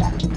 Jackie.